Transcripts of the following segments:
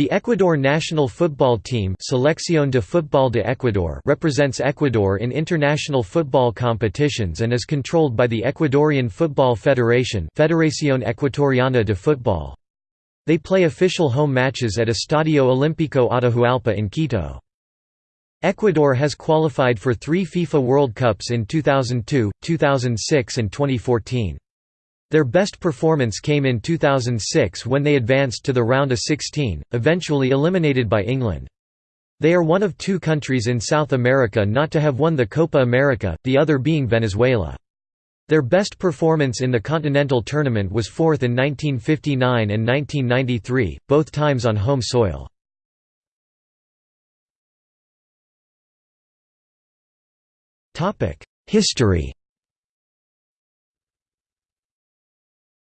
The Ecuador national football team Selección de Fútbol de Ecuador represents Ecuador in international football competitions and is controlled by the Ecuadorian Football Federation Federación Ecuatoriana de Fútbol. They play official home matches at Estadio Olímpico Atahualpa in Quito. Ecuador has qualified for three FIFA World Cups in 2002, 2006 and 2014. Their best performance came in 2006 when they advanced to the round of 16, eventually eliminated by England. They are one of two countries in South America not to have won the Copa America, the other being Venezuela. Their best performance in the continental tournament was fourth in 1959 and 1993, both times on home soil. History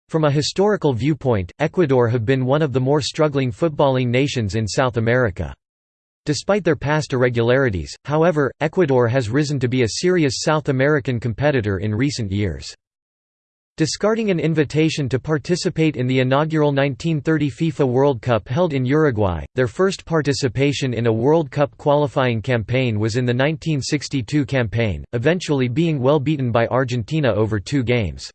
From a historical viewpoint, Ecuador have been one of the more struggling footballing nations in South America. Despite their past irregularities, however, Ecuador has risen to be a serious South American competitor in recent years. Discarding an invitation to participate in the inaugural 1930 FIFA World Cup held in Uruguay, their first participation in a World Cup qualifying campaign was in the 1962 campaign, eventually being well beaten by Argentina over two games.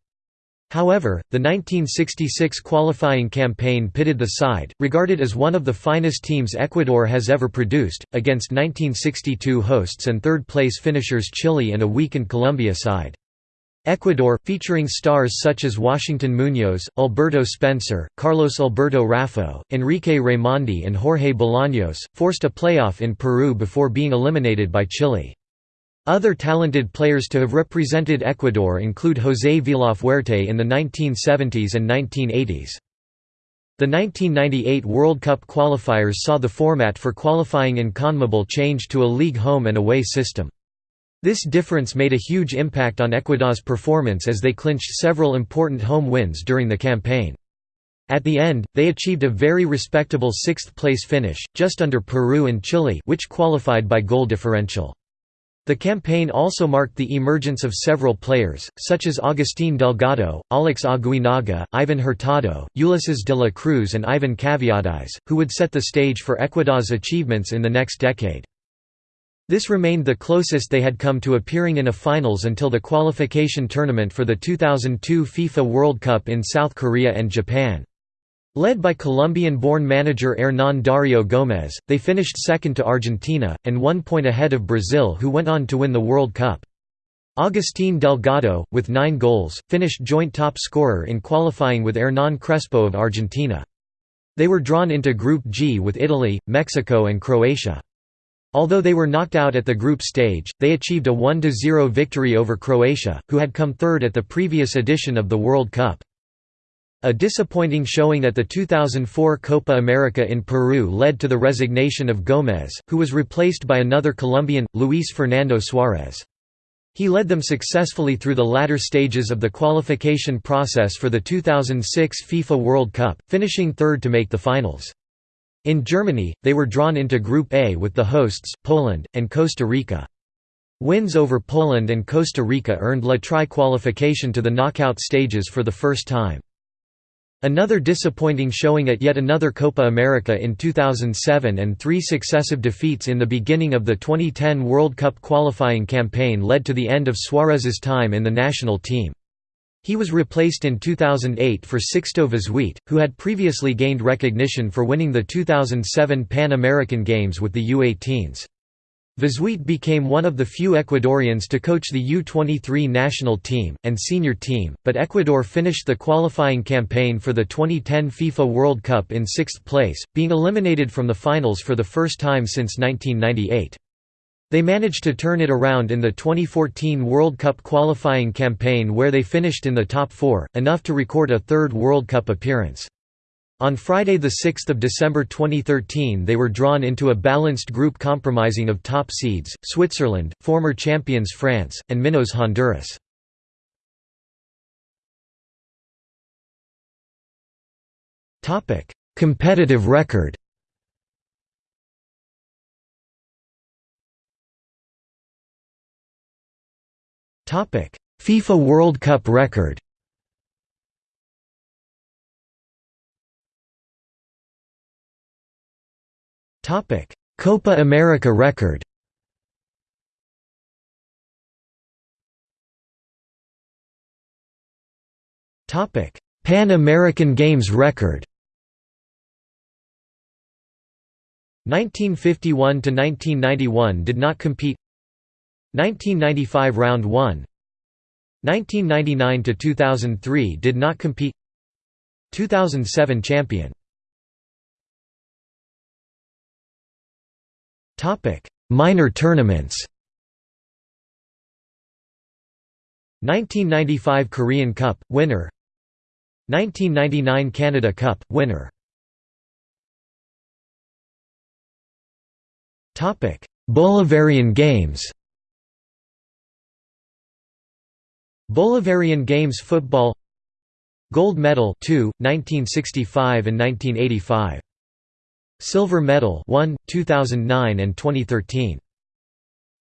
However, the 1966 qualifying campaign pitted the side, regarded as one of the finest teams Ecuador has ever produced, against 1962 hosts and third-place finishers Chile and a weakened Colombia side. Ecuador, featuring stars such as Washington Munoz, Alberto Spencer, Carlos Alberto Raffo, Enrique Raimondi and Jorge Bolaños, forced a playoff in Peru before being eliminated by Chile. Other talented players to have represented Ecuador include José Villafuerte in the 1970s and 1980s. The 1998 World Cup qualifiers saw the format for qualifying in CONMEBOL change to a league home and away system. This difference made a huge impact on Ecuador's performance as they clinched several important home wins during the campaign. At the end, they achieved a very respectable sixth-place finish, just under Peru and Chile which qualified by goal differential. The campaign also marked the emergence of several players, such as Agustín Delgado, Alex Aguinaga, Ivan Hurtado, Ulises de la Cruz and Ivan Kaviedes, who would set the stage for Ecuador's achievements in the next decade. This remained the closest they had come to appearing in a finals until the qualification tournament for the 2002 FIFA World Cup in South Korea and Japan. Led by Colombian-born manager Hernán Dario Gómez, they finished second to Argentina, and one point ahead of Brazil who went on to win the World Cup. Agustín Delgado, with nine goals, finished joint top scorer in qualifying with Hernán Crespo of Argentina. They were drawn into Group G with Italy, Mexico and Croatia. Although they were knocked out at the group stage, they achieved a 1–0 victory over Croatia, who had come third at the previous edition of the World Cup. A disappointing showing at the 2004 Copa America in Peru led to the resignation of Gómez, who was replaced by another Colombian, Luis Fernando Suárez. He led them successfully through the latter stages of the qualification process for the 2006 FIFA World Cup, finishing third to make the finals. In Germany, they were drawn into Group A with the hosts, Poland, and Costa Rica. Wins over Poland and Costa Rica earned La Tri qualification to the knockout stages for the first time. Another disappointing showing at yet another Copa America in 2007 and three successive defeats in the beginning of the 2010 World Cup qualifying campaign led to the end of Suarez's time in the national team. He was replaced in 2008 for Sixto Vizuete, who had previously gained recognition for winning the 2007 Pan American Games with the U-18s. Vizuete became one of the few Ecuadorians to coach the U-23 national team, and senior team, but Ecuador finished the qualifying campaign for the 2010 FIFA World Cup in sixth place, being eliminated from the finals for the first time since 1998. They managed to turn it around in the 2014 World Cup qualifying campaign where they finished in the top four, enough to record a third World Cup appearance. On Friday 6 December 2013 they were drawn into a balanced group compromising of top seeds, Switzerland, former champions France, and Minnows Honduras. Competitive record FIFA World Cup record Copa America record. Pan American Games record. 1951 to 1991 did not compete. 1995 round 1 1999 to 2003 did not compete. 2007 champion minor tournaments 1995 Korean Cup winner 1999 Canada Cup winner topic. Bolivarian Games Bolivarian Games football Gold medal 2 1965 and 1985 Silver medal 1 2009 and 2013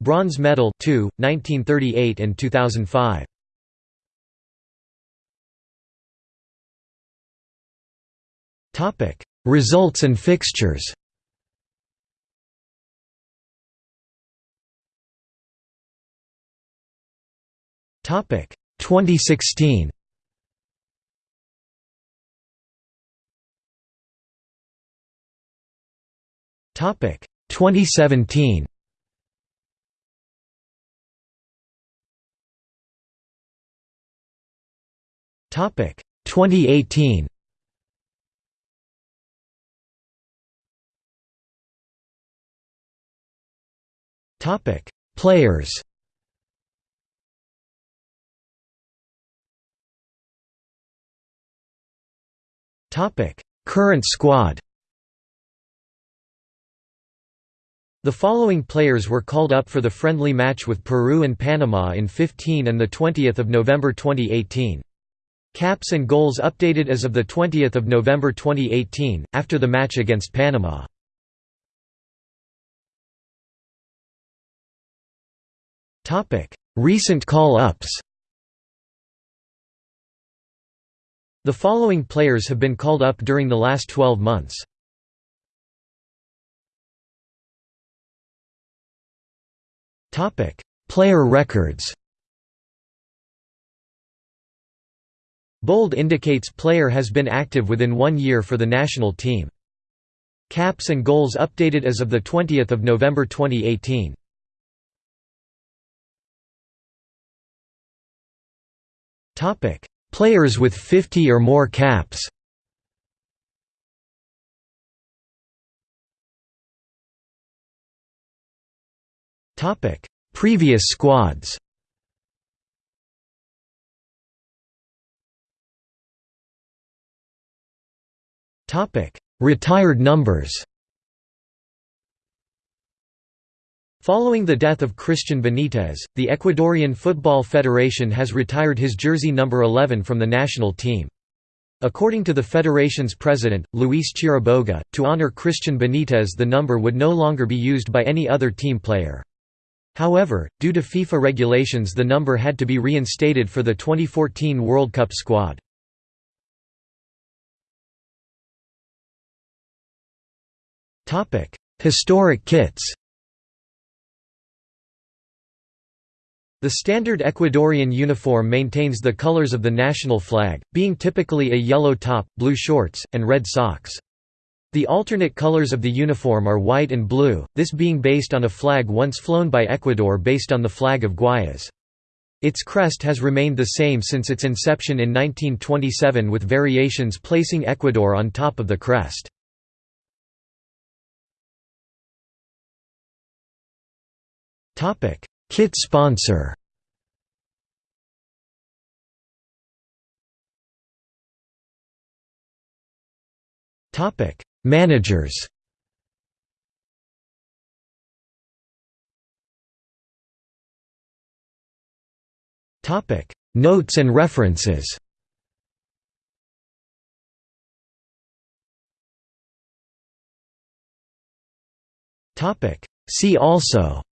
Bronze medal 2 1938 and 2005 Topic Results and fixtures. Topic 2016 Topic 2017 Topic 2018 Topic Players. Topic Current squad The following players were called up for the friendly match with Peru and Panama in 15 and 20 November 2018. Caps and goals updated as of 20 November 2018, after the match against Panama. Recent call-ups The following players have been called up during the last 12 months. Player records Bold indicates player has been active within one year for the national team. Caps and goals updated as of 20 November 2018. Players with 50 or more caps Previous squads Topic: Retired numbers Following the death of Christian Benitez, the Ecuadorian Football Federation has retired his jersey number 11 from the national team. According to the federation's president, Luis Chiriboga, to honor Christian Benitez the number would no longer be used by any other team player. However, due to FIFA regulations the number had to be reinstated for the 2014 World Cup squad. Historic kits The standard Ecuadorian uniform maintains the colors of the national flag, being typically a yellow top, blue shorts, and red socks. The alternate colors of the uniform are white and blue, this being based on a flag once flown by Ecuador based on the flag of Guayas. Its crest has remained the same since its inception in 1927 with variations placing Ecuador on top of the crest. Kit sponsor Topic Managers. Topic. Notes and references. Topic. See also.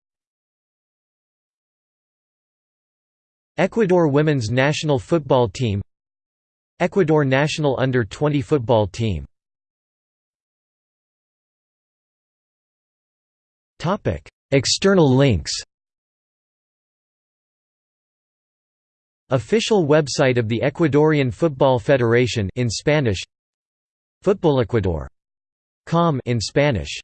Ecuador women's national football team. Ecuador national under-20 football team External links Official website of the Ecuadorian Football Federation in Spanish. FutbolEcuador.com in Spanish